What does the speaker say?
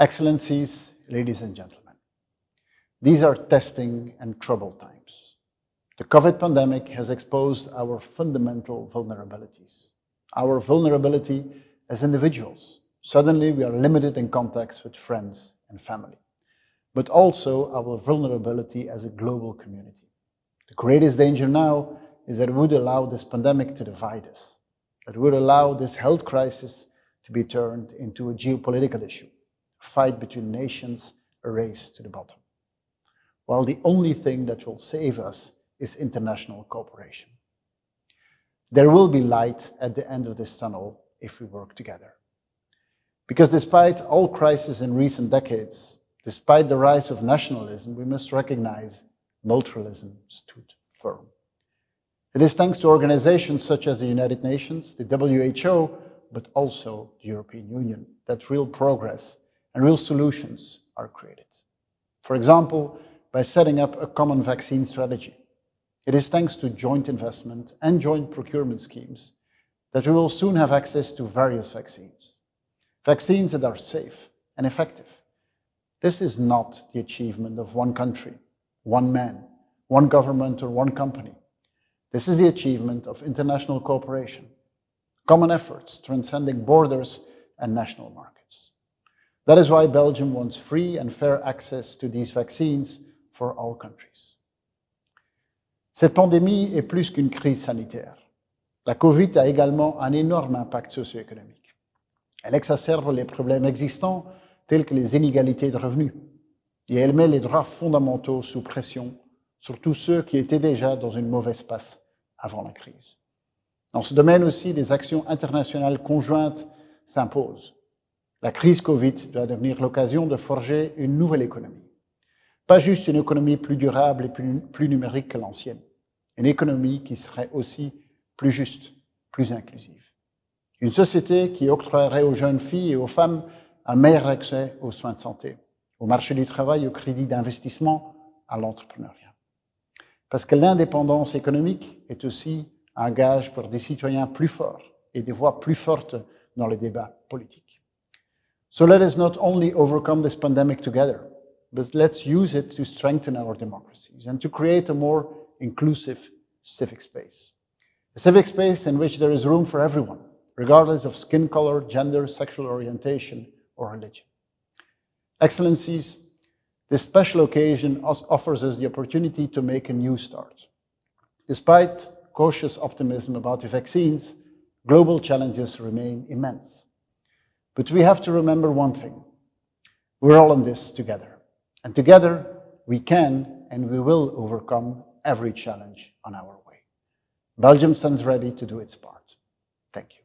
Excellencies, ladies and gentlemen, these are testing and troubled times. The COVID pandemic has exposed our fundamental vulnerabilities. Our vulnerability as individuals. Suddenly we are limited in contacts with friends and family, but also our vulnerability as a global community. The greatest danger now is that it would allow this pandemic to divide us, that would allow this health crisis to be turned into a geopolitical issue, fight between nations, a race to the bottom. While the only thing that will save us is international cooperation. There will be light at the end of this tunnel if we work together. Because despite all crises in recent decades, despite the rise of nationalism, we must recognize multilateralism stood firm. It is thanks to organizations such as the United Nations, the WHO, but also the European Union, that real progress and real solutions are created. For example, by setting up a common vaccine strategy. It is thanks to joint investment and joint procurement schemes that we will soon have access to various vaccines. Vaccines that are safe and effective. This is not the achievement of one country, one man, one government or one company. This is the achievement of international cooperation, common efforts transcending borders and national markets. That is why Belgium wants free and fair access to these vaccines for all countries. Cette pandémie est plus qu'une crise sanitaire. La COVID a également un énorme impact socio-économique. Elle exacerbe les problèmes existants tels que les inégalités de revenus et elle met les droits fondamentaux sous pression sur tous ceux qui étaient déjà dans une mauvaise passe avant la crise. Dans ce domaine aussi, des actions internationales conjointes s'imposent. La crise Covid doit devenir l'occasion de forger une nouvelle économie. Pas juste une économie plus durable et plus, numérique que l'ancienne. Une économie qui serait aussi plus juste, plus inclusive. Une société qui octroierait aux jeunes filles et aux femmes un meilleur accès aux soins de santé, au marché du travail, au crédit d'investissement, à l'entrepreneuriat. Parce que l'indépendance économique est aussi un gage pour des citoyens plus forts et des voix plus fortes dans les débats politiques. So let us not only overcome this pandemic together, but let's use it to strengthen our democracies and to create a more inclusive civic space. A civic space in which there is room for everyone, regardless of skin color, gender, sexual orientation, or religion. Excellencies, this special occasion offers us the opportunity to make a new start. Despite cautious optimism about the vaccines, global challenges remain immense. But we have to remember one thing. We're all in this together. And together, we can and we will overcome every challenge on our way. Belgium stands ready to do its part. Thank you.